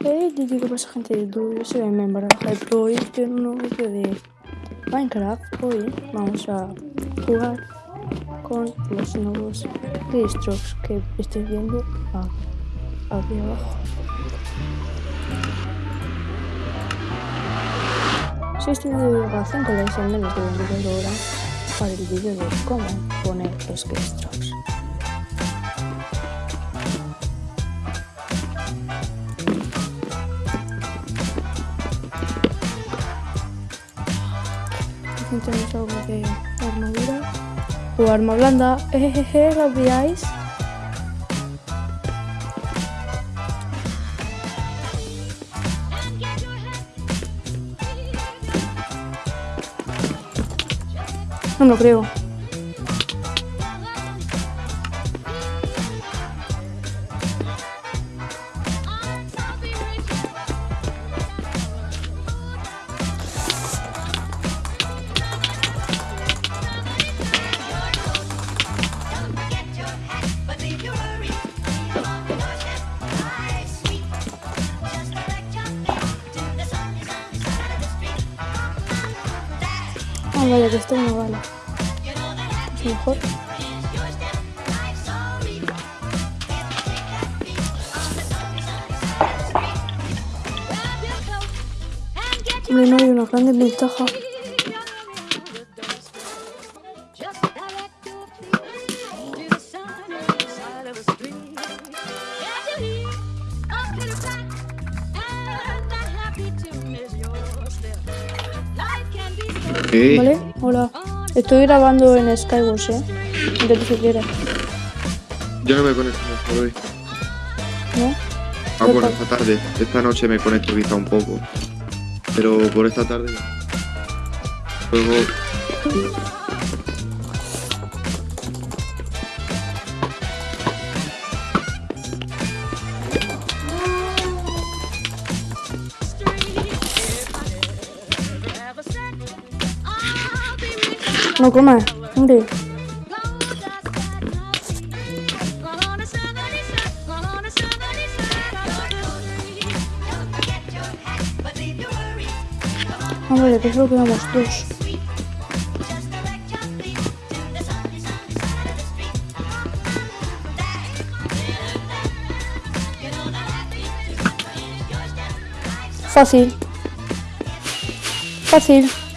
Te digo pasa gente de Duy, soy en baraja de hoy estoy en un nuevo vídeo de Minecraft. Hoy vamos a jugar con los nuevos Strokes que estoy viendo aquí abajo. Si este vídeo llega a 5 likes en menos de 22 horas para el vídeo de cómo poner los keystrokes. Tenemos algo de armadura o arma blanda. Ejeje, ¿lo veáis? No lo creo. Ah, vale, que esto no vale. Es mejor. Hombre, no hay una gran ventaja. ¿Vale? Hola. Estoy grabando en Skywars, ¿eh? Intento si quieres. Yo no me conecto por hoy. ¿No? Ah, bueno, esta tarde. Esta noche me conecto quizá un poco. Pero por esta tarde. Luego... No comas, hombre. Vale, que solo quedamos dos. Fácil. Fácil.